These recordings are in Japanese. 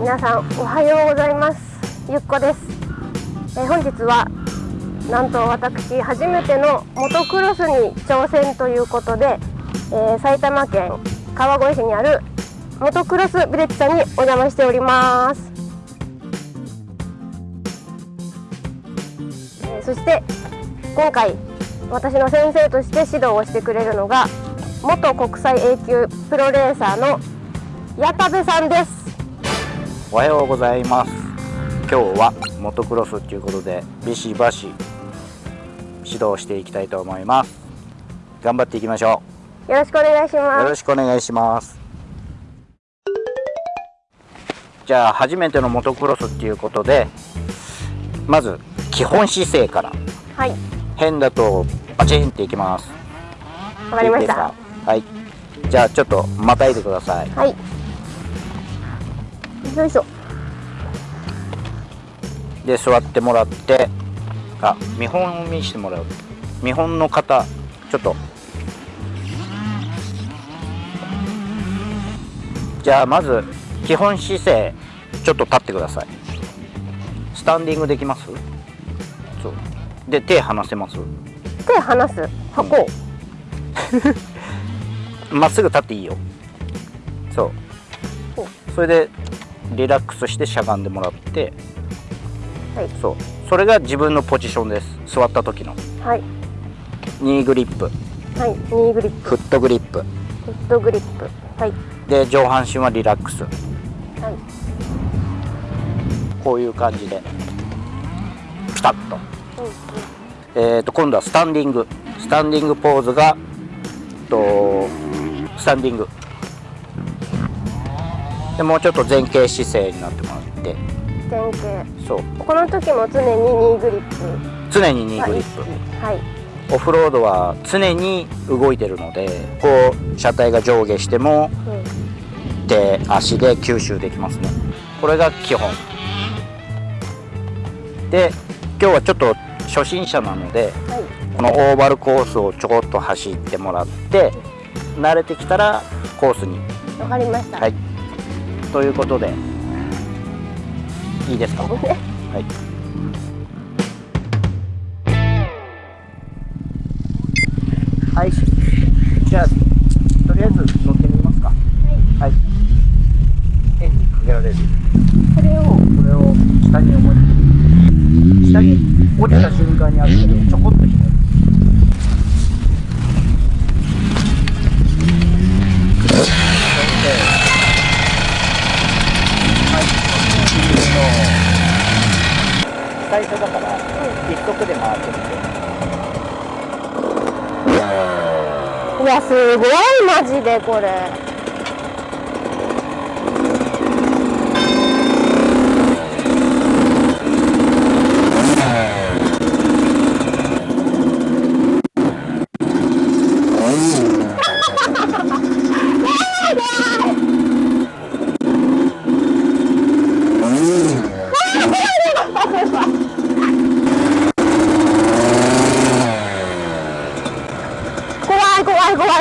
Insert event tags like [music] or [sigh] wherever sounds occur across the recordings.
皆さんおはようございます。ゆっこです、え、本日はなんと私初めてのモトクロスに挑戦ということで、えー、埼玉県川越市にあるモトクロスビレッジさんにお邪魔しております、え、そして今回私の先生として指導をしてくれるのが元国際 A 級プロレーサーの矢田部さんです。おはようございます。今日はモトクロスということでビシバシ指導していきたいと思います。頑張っていきましょう。よろしくお願いします。よろしくお願いします。じゃあ初めてのモトクロスっていうことでまず基本姿勢からはい。変だとバチンっていきます。わかりました。はい。じゃあちょっとまたいでください。はいよいしょ。で座ってもらってあ見本を見せてもらう。見本の方ちょっと。じゃあまず基本姿勢ちょっと立ってください。スタンディングできます？そう。で手離せます？手離す。箱。[laughs] まっすぐ立っていいよ。そう。それでリラックスしてしゃがんでもらって、はい、そう。それが自分のポジションです。座った時の。はい。ニーグリップ。はい。ニーグリップ。フットグリップ。フットグリップ。はい。で上半身はリラックス。はい。こういう感じで。ピタッと、うんうん、えっ、ー、と今度はスタンディング。スタンディングポーズがとスタンディングでもうちょっと前傾姿勢になってもらって。前傾。そう。この時も常にニーグリップ。常にニーグリップ。はい。オフロードは常に動いてるのでこう車体が上下しても、うん、手足で吸収できますね。これが基本。で今日はちょっと初心者なので、はい、このオーバルコースをちょこっと走ってもらって慣れてきたらコースに。わかりました。はいということで。いいですか、はい。はい。じゃあとりあえず乗ってみますか。はい、はい、エンジンかけられる。これを。これを下に思いっきり下に落ちた瞬間にあるけどちょこっとひねる最初だから一足で回ってみてやすごいマジでこれ。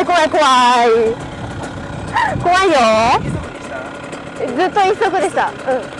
怖い怖い怖いよずっと一足でした。うん。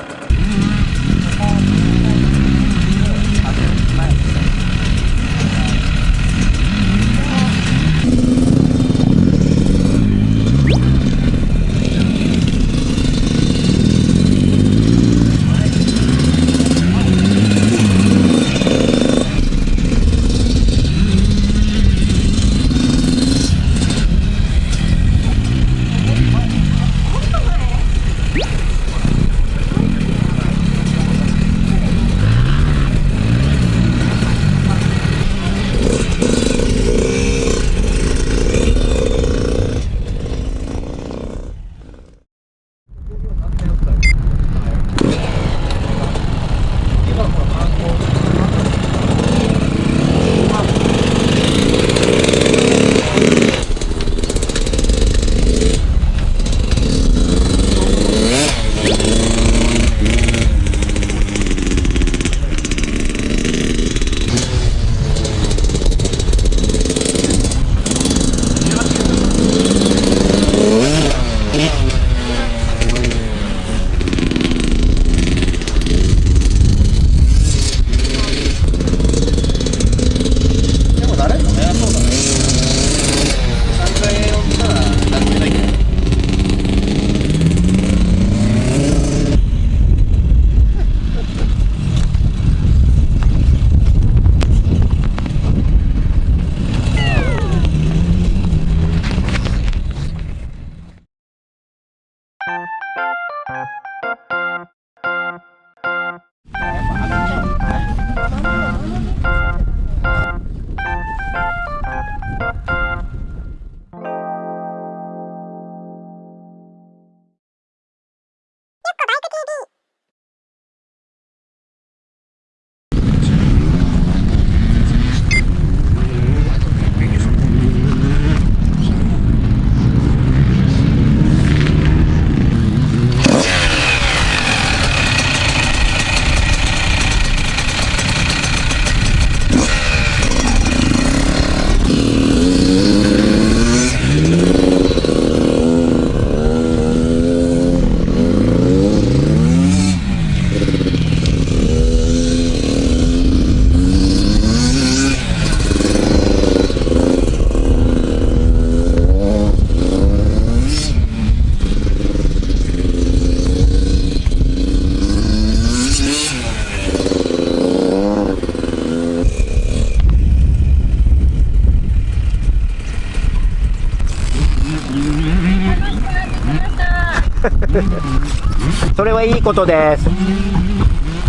それはいいことです。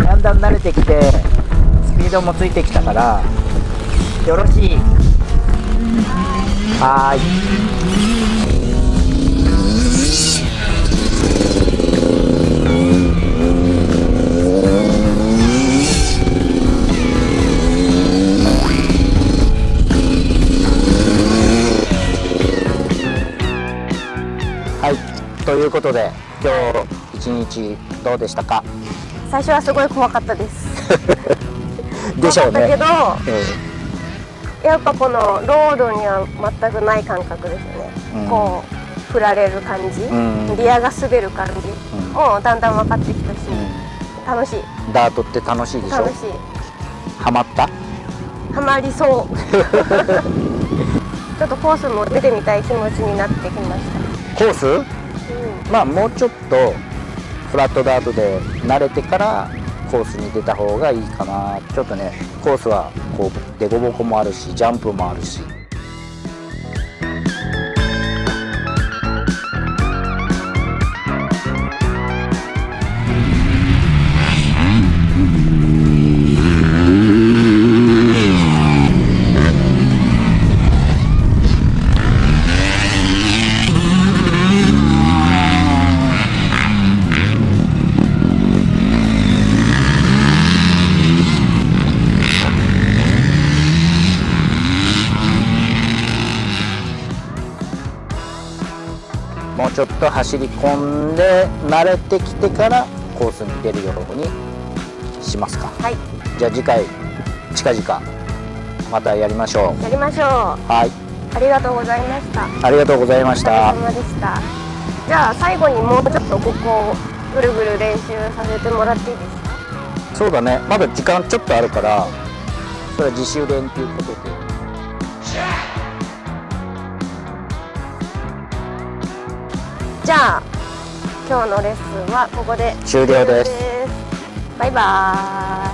だんだん慣れてきてスピードもついてきたからよろしい。はーい。いということで今日一日どうでしたか？最初はすごい怖かったです。[laughs] でしょうね。けどえやっぱこのロードには全くない感覚ですよね、うん。こう振られる感じ、うん。リアが滑る感じうん。もうだんだん分かってきたし、え楽しい。うんダートって楽しいでしょ？楽しい。ハマった？ハマりそう。[laughs] [laughs] ちょっとコースも出てみたい気持ちになってきました、コース？うんまあもうちょっとフラットダートで慣れてからコースに出た方がいいかな。ちょっとねコースはこう凸凹もあるしジャンプもあるし。ちょっと走り込んで慣れてきてからコースに出るようにしますか。はい。じゃあ次回近々またやりましょやりましょう。うはい。ありがとうございました。ありがとうございました。じゃあ最後にもうちょっとここをぐるぐる練習させてもらっていいですか？そうだね。まだ時間ちょっとあるからそれは自主練ということでじゃあ今日のレッスンはここで終了です。バイバーイ